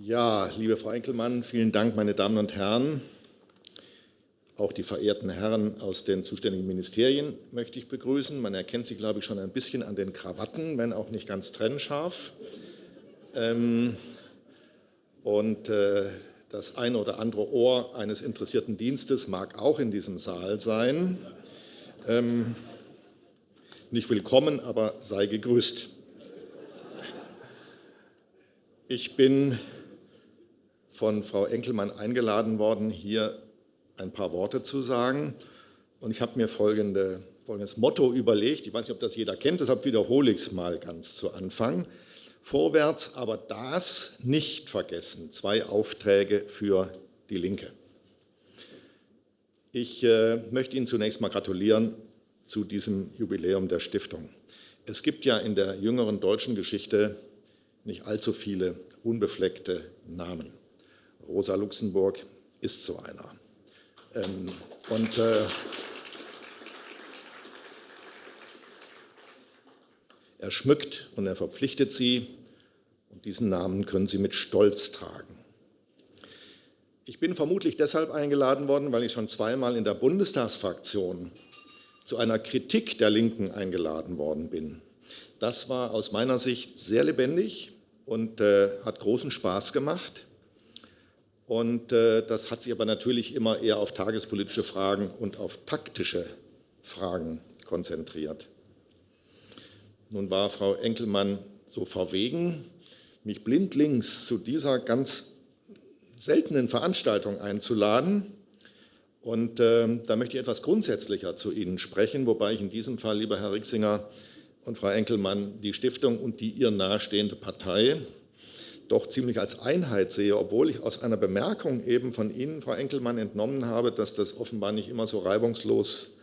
Ja, liebe Frau Enkelmann, vielen Dank, meine Damen und Herren. Auch die verehrten Herren aus den zuständigen Ministerien möchte ich begrüßen. Man erkennt sie, glaube ich, schon ein bisschen an den Krawatten, wenn auch nicht ganz trennscharf. Ähm, und äh, das eine oder andere Ohr eines interessierten Dienstes mag auch in diesem Saal sein. Ähm, nicht willkommen, aber sei gegrüßt. Ich bin von Frau Enkelmann eingeladen worden, hier ein paar Worte zu sagen. Und ich habe mir folgende, folgendes Motto überlegt. Ich weiß nicht, ob das jeder kennt, deshalb wiederhole ich es mal ganz zu Anfang. Vorwärts, aber das nicht vergessen. Zwei Aufträge für die Linke. Ich äh, möchte Ihnen zunächst mal gratulieren zu diesem Jubiläum der Stiftung. Es gibt ja in der jüngeren deutschen Geschichte nicht allzu viele unbefleckte Namen. Rosa Luxemburg ist so einer. Ähm, und äh, er schmückt und er verpflichtet sie und diesen Namen können sie mit Stolz tragen. Ich bin vermutlich deshalb eingeladen worden, weil ich schon zweimal in der Bundestagsfraktion zu einer Kritik der Linken eingeladen worden bin. Das war aus meiner Sicht sehr lebendig und äh, hat großen Spaß gemacht. Und äh, das hat sich aber natürlich immer eher auf tagespolitische Fragen und auf taktische Fragen konzentriert. Nun war Frau Enkelmann so verwegen, mich blindlings zu dieser ganz seltenen Veranstaltung einzuladen. Und äh, da möchte ich etwas grundsätzlicher zu Ihnen sprechen, wobei ich in diesem Fall, lieber Herr Rixinger und Frau Enkelmann, die Stiftung und die ihr nahestehende Partei doch ziemlich als Einheit sehe, obwohl ich aus einer Bemerkung eben von Ihnen, Frau Enkelmann, entnommen habe, dass das offenbar nicht immer so reibungslos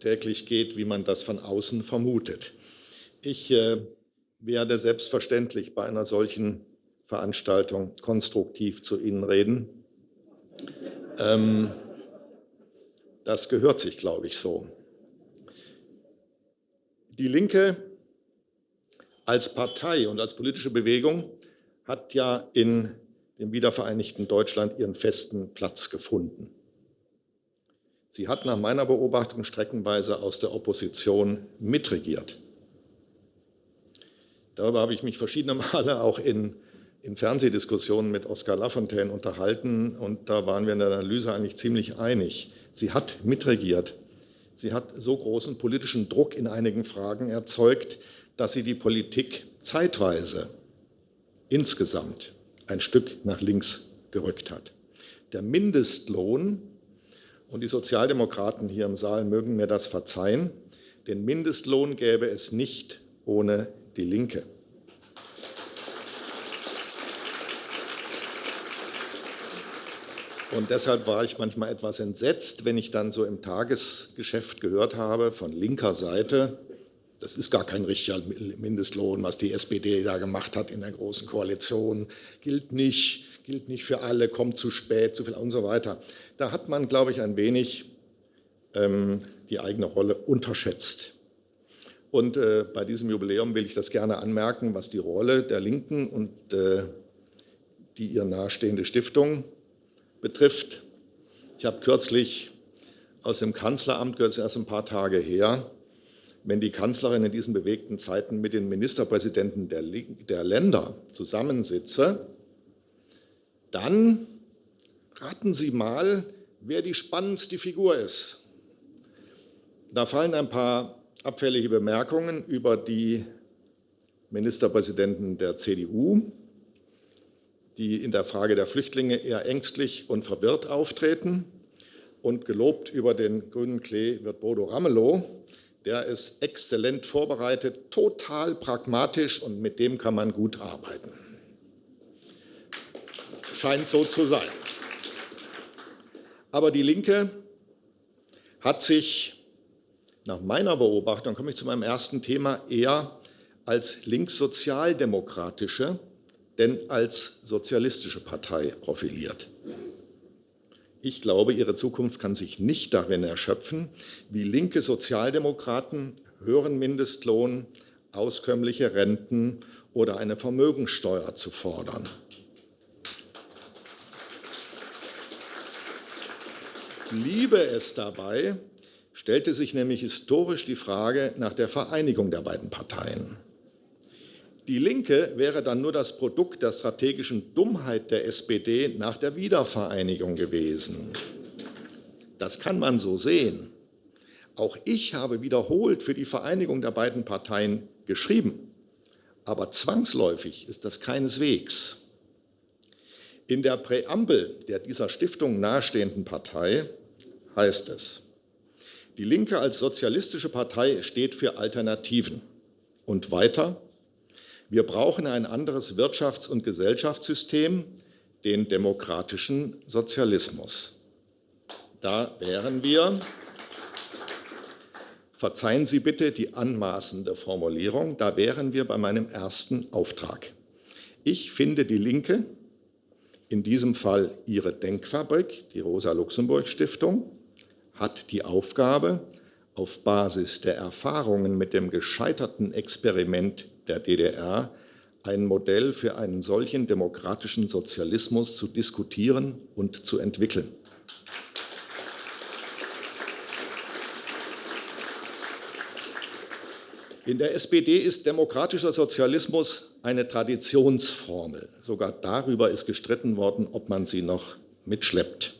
täglich geht, wie man das von außen vermutet. Ich äh, werde selbstverständlich bei einer solchen Veranstaltung konstruktiv zu Ihnen reden. Ähm, das gehört sich, glaube ich, so. Die Linke als Partei und als politische Bewegung hat ja in dem wiedervereinigten Deutschland ihren festen Platz gefunden. Sie hat nach meiner Beobachtung streckenweise aus der Opposition mitregiert. Darüber habe ich mich verschiedene Male auch in, in Fernsehdiskussionen mit Oskar Lafontaine unterhalten und da waren wir in der Analyse eigentlich ziemlich einig. Sie hat mitregiert. Sie hat so großen politischen Druck in einigen Fragen erzeugt, dass sie die Politik zeitweise insgesamt ein Stück nach links gerückt hat. Der Mindestlohn, und die Sozialdemokraten hier im Saal mögen mir das verzeihen, den Mindestlohn gäbe es nicht ohne die Linke. Und deshalb war ich manchmal etwas entsetzt, wenn ich dann so im Tagesgeschäft gehört habe von linker Seite, das ist gar kein richtiger Mindestlohn, was die SPD da gemacht hat in der Großen Koalition. Gilt nicht, gilt nicht für alle, kommt zu spät, zu viel und so weiter. Da hat man, glaube ich, ein wenig ähm, die eigene Rolle unterschätzt. Und äh, bei diesem Jubiläum will ich das gerne anmerken, was die Rolle der Linken und äh, die ihr nahestehende Stiftung betrifft. Ich habe kürzlich aus dem Kanzleramt, gehört es erst ein paar Tage her, wenn die Kanzlerin in diesen bewegten Zeiten mit den Ministerpräsidenten der, der Länder zusammensitze, dann raten Sie mal, wer die spannendste Figur ist. Da fallen ein paar abfällige Bemerkungen über die Ministerpräsidenten der CDU, die in der Frage der Flüchtlinge eher ängstlich und verwirrt auftreten. Und gelobt über den grünen Klee wird Bodo Ramelow, der ist exzellent vorbereitet, total pragmatisch und mit dem kann man gut arbeiten. Scheint so zu sein. Aber die Linke hat sich nach meiner Beobachtung, komme ich zu meinem ersten Thema, eher als linkssozialdemokratische, denn als sozialistische Partei profiliert. Ich glaube, ihre Zukunft kann sich nicht darin erschöpfen, wie linke Sozialdemokraten höheren Mindestlohn, auskömmliche Renten oder eine Vermögensteuer zu fordern. Liebe es dabei, stellte sich nämlich historisch die Frage nach der Vereinigung der beiden Parteien. Die Linke wäre dann nur das Produkt der strategischen Dummheit der SPD nach der Wiedervereinigung gewesen. Das kann man so sehen. Auch ich habe wiederholt für die Vereinigung der beiden Parteien geschrieben. Aber zwangsläufig ist das keineswegs. In der Präambel der dieser Stiftung nahestehenden Partei heißt es, die Linke als sozialistische Partei steht für Alternativen. Und weiter, wir brauchen ein anderes Wirtschafts- und Gesellschaftssystem, den demokratischen Sozialismus. Da wären wir, verzeihen Sie bitte die anmaßende Formulierung, da wären wir bei meinem ersten Auftrag. Ich finde die Linke, in diesem Fall ihre Denkfabrik, die Rosa-Luxemburg-Stiftung, hat die Aufgabe, auf Basis der Erfahrungen mit dem gescheiterten Experiment der DDR ein Modell für einen solchen demokratischen Sozialismus zu diskutieren und zu entwickeln. In der SPD ist demokratischer Sozialismus eine Traditionsformel. Sogar darüber ist gestritten worden, ob man sie noch mitschleppt.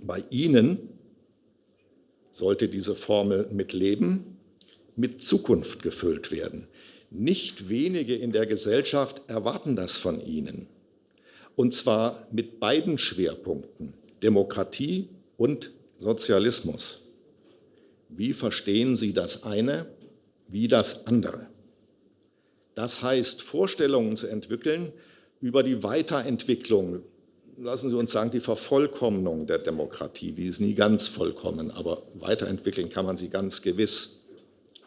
Bei Ihnen sollte diese Formel mit Leben, mit Zukunft gefüllt werden. Nicht wenige in der Gesellschaft erwarten das von Ihnen. Und zwar mit beiden Schwerpunkten, Demokratie und Sozialismus. Wie verstehen Sie das eine wie das andere? Das heißt, Vorstellungen zu entwickeln über die Weiterentwicklung, lassen Sie uns sagen, die Vervollkommnung der Demokratie. Die ist nie ganz vollkommen, aber weiterentwickeln kann man sie ganz gewiss.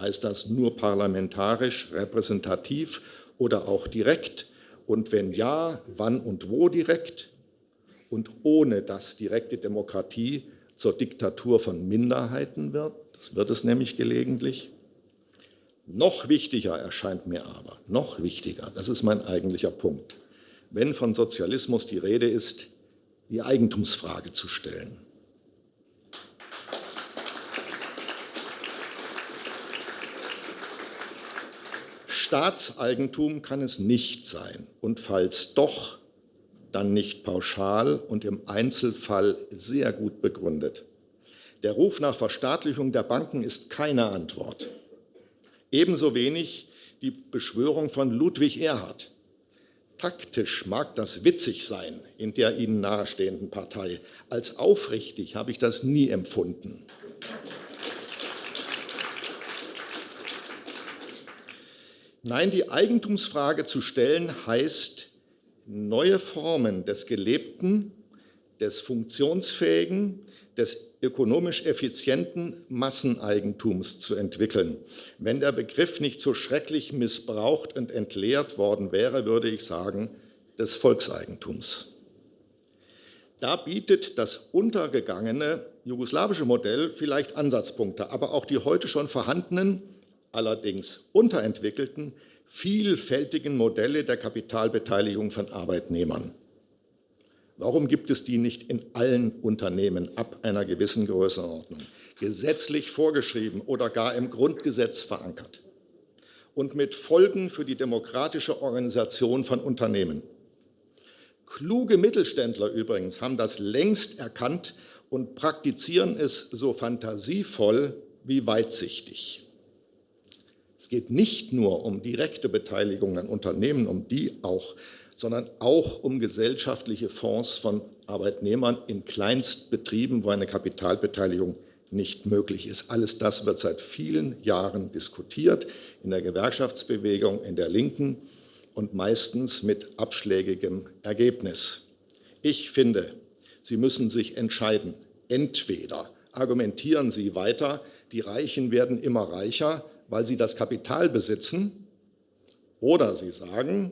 Heißt das nur parlamentarisch, repräsentativ oder auch direkt? Und wenn ja, wann und wo direkt? Und ohne dass direkte Demokratie zur Diktatur von Minderheiten wird, das wird es nämlich gelegentlich. Noch wichtiger erscheint mir aber, noch wichtiger, das ist mein eigentlicher Punkt, wenn von Sozialismus die Rede ist, die Eigentumsfrage zu stellen. Staatseigentum kann es nicht sein und falls doch, dann nicht pauschal und im Einzelfall sehr gut begründet. Der Ruf nach Verstaatlichung der Banken ist keine Antwort. Ebenso wenig die Beschwörung von Ludwig Erhard. Taktisch mag das witzig sein in der Ihnen nahestehenden Partei. Als aufrichtig habe ich das nie empfunden. Nein, die Eigentumsfrage zu stellen heißt, neue Formen des gelebten, des funktionsfähigen, des ökonomisch effizienten Masseneigentums zu entwickeln. Wenn der Begriff nicht so schrecklich missbraucht und entleert worden wäre, würde ich sagen, des Volkseigentums. Da bietet das untergegangene jugoslawische Modell vielleicht Ansatzpunkte, aber auch die heute schon vorhandenen allerdings unterentwickelten, vielfältigen Modelle der Kapitalbeteiligung von Arbeitnehmern. Warum gibt es die nicht in allen Unternehmen ab einer gewissen Größenordnung, gesetzlich vorgeschrieben oder gar im Grundgesetz verankert und mit Folgen für die demokratische Organisation von Unternehmen? Kluge Mittelständler übrigens haben das längst erkannt und praktizieren es so fantasievoll wie weitsichtig. Es geht nicht nur um direkte Beteiligung an Unternehmen, um die auch, sondern auch um gesellschaftliche Fonds von Arbeitnehmern in Kleinstbetrieben, wo eine Kapitalbeteiligung nicht möglich ist. Alles das wird seit vielen Jahren diskutiert in der Gewerkschaftsbewegung, in der Linken und meistens mit abschlägigem Ergebnis. Ich finde, Sie müssen sich entscheiden. Entweder argumentieren Sie weiter, die Reichen werden immer reicher, weil sie das Kapital besitzen, oder sie sagen,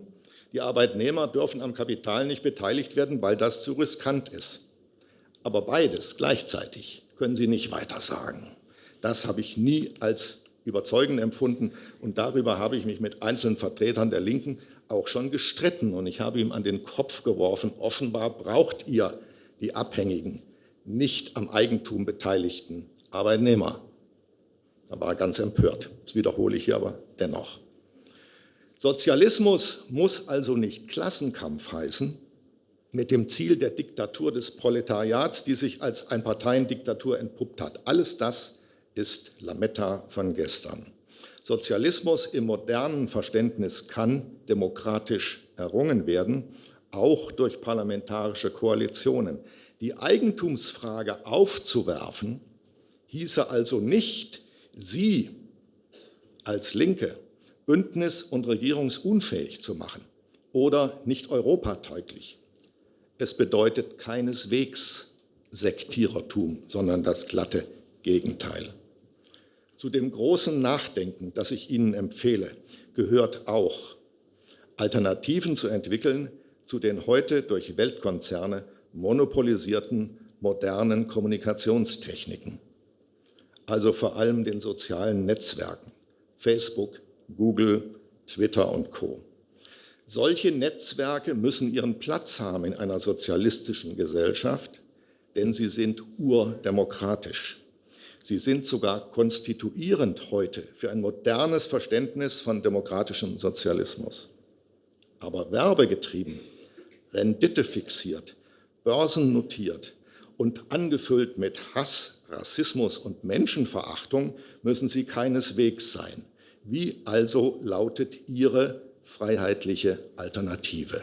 die Arbeitnehmer dürfen am Kapital nicht beteiligt werden, weil das zu riskant ist. Aber beides gleichzeitig können Sie nicht weiter sagen. Das habe ich nie als überzeugend empfunden und darüber habe ich mich mit einzelnen Vertretern der Linken auch schon gestritten und ich habe ihm an den Kopf geworfen, offenbar braucht ihr die Abhängigen nicht am Eigentum beteiligten Arbeitnehmer. Da war er ganz empört. Das wiederhole ich hier aber dennoch. Sozialismus muss also nicht Klassenkampf heißen, mit dem Ziel der Diktatur des Proletariats, die sich als Einparteiendiktatur entpuppt hat. Alles das ist Lametta von gestern. Sozialismus im modernen Verständnis kann demokratisch errungen werden, auch durch parlamentarische Koalitionen. Die Eigentumsfrage aufzuwerfen, hieße also nicht, Sie als Linke bündnis- und regierungsunfähig zu machen oder nicht europatauglich. Es bedeutet keineswegs Sektierertum, sondern das glatte Gegenteil. Zu dem großen Nachdenken, das ich Ihnen empfehle, gehört auch, Alternativen zu entwickeln zu den heute durch Weltkonzerne monopolisierten modernen Kommunikationstechniken, also vor allem den sozialen Netzwerken, Facebook, Google, Twitter und Co. Solche Netzwerke müssen ihren Platz haben in einer sozialistischen Gesellschaft, denn sie sind urdemokratisch. Sie sind sogar konstituierend heute für ein modernes Verständnis von demokratischem Sozialismus. Aber werbegetrieben, Rendite fixiert, börsennotiert und angefüllt mit Hass, Rassismus und Menschenverachtung müssen sie keineswegs sein. Wie also lautet Ihre freiheitliche Alternative?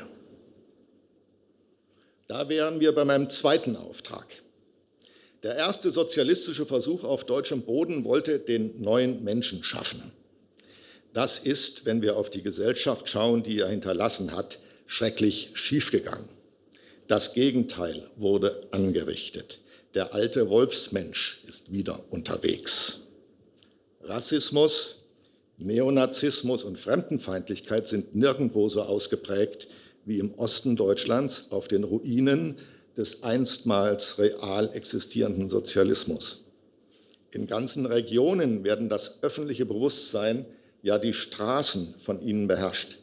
Da wären wir bei meinem zweiten Auftrag. Der erste sozialistische Versuch auf deutschem Boden wollte den neuen Menschen schaffen. Das ist, wenn wir auf die Gesellschaft schauen, die er hinterlassen hat, schrecklich schiefgegangen. Das Gegenteil wurde angerichtet. Der alte Wolfsmensch ist wieder unterwegs. Rassismus, Neonazismus und Fremdenfeindlichkeit sind nirgendwo so ausgeprägt wie im Osten Deutschlands auf den Ruinen des einstmals real existierenden Sozialismus. In ganzen Regionen werden das öffentliche Bewusstsein, ja die Straßen von ihnen beherrscht.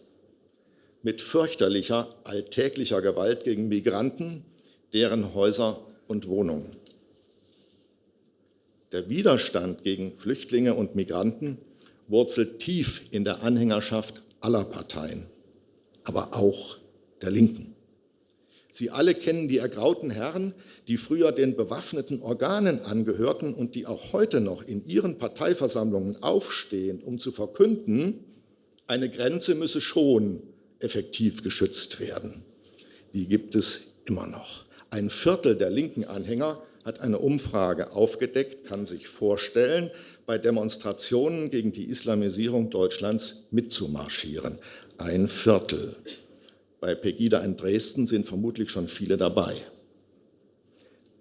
Mit fürchterlicher, alltäglicher Gewalt gegen Migranten, deren Häuser und Wohnungen. Der Widerstand gegen Flüchtlinge und Migranten wurzelt tief in der Anhängerschaft aller Parteien, aber auch der Linken. Sie alle kennen die ergrauten Herren, die früher den bewaffneten Organen angehörten und die auch heute noch in ihren Parteiversammlungen aufstehen, um zu verkünden, eine Grenze müsse schon effektiv geschützt werden. Die gibt es immer noch. Ein Viertel der linken Anhänger hat eine Umfrage aufgedeckt, kann sich vorstellen, bei Demonstrationen gegen die Islamisierung Deutschlands mitzumarschieren. Ein Viertel. Bei Pegida in Dresden sind vermutlich schon viele dabei.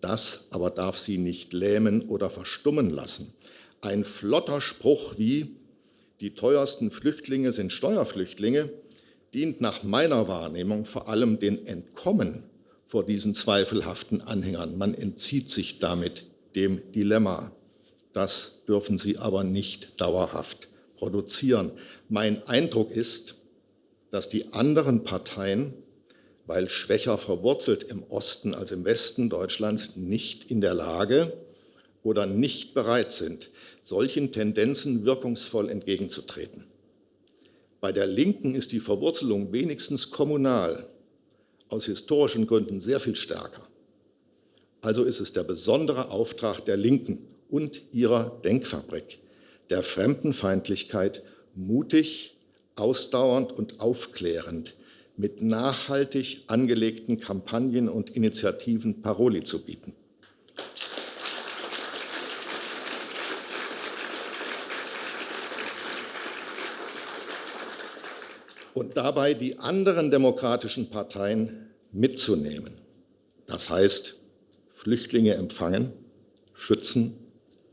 Das aber darf sie nicht lähmen oder verstummen lassen. Ein flotter Spruch wie, die teuersten Flüchtlinge sind Steuerflüchtlinge, dient nach meiner Wahrnehmung vor allem den Entkommen vor diesen zweifelhaften Anhängern. Man entzieht sich damit dem Dilemma. Das dürfen sie aber nicht dauerhaft produzieren. Mein Eindruck ist, dass die anderen Parteien, weil schwächer verwurzelt im Osten als im Westen Deutschlands, nicht in der Lage oder nicht bereit sind, solchen Tendenzen wirkungsvoll entgegenzutreten. Bei der Linken ist die Verwurzelung wenigstens kommunal aus historischen Gründen sehr viel stärker. Also ist es der besondere Auftrag der Linken und ihrer Denkfabrik, der Fremdenfeindlichkeit mutig, ausdauernd und aufklärend mit nachhaltig angelegten Kampagnen und Initiativen Paroli zu bieten. Und dabei die anderen demokratischen Parteien mitzunehmen. Das heißt, Flüchtlinge empfangen, schützen,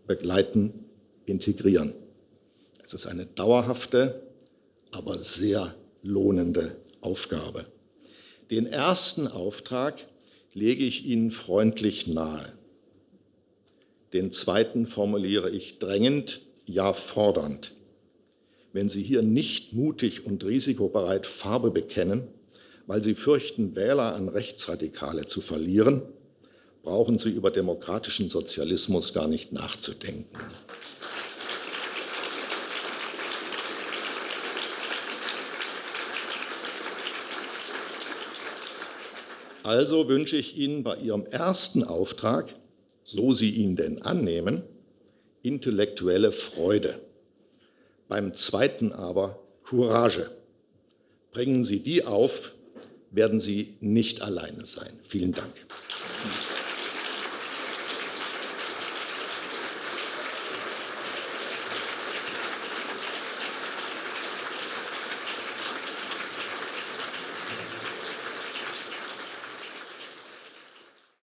begleiten, integrieren. Es ist eine dauerhafte, aber sehr lohnende Aufgabe. Den ersten Auftrag lege ich Ihnen freundlich nahe. Den zweiten formuliere ich drängend, ja fordernd wenn Sie hier nicht mutig und risikobereit Farbe bekennen, weil Sie fürchten, Wähler an Rechtsradikale zu verlieren, brauchen Sie über demokratischen Sozialismus gar nicht nachzudenken. Also wünsche ich Ihnen bei Ihrem ersten Auftrag, so Sie ihn denn annehmen, intellektuelle Freude. Beim zweiten aber Courage. Bringen Sie die auf, werden Sie nicht alleine sein. Vielen Dank.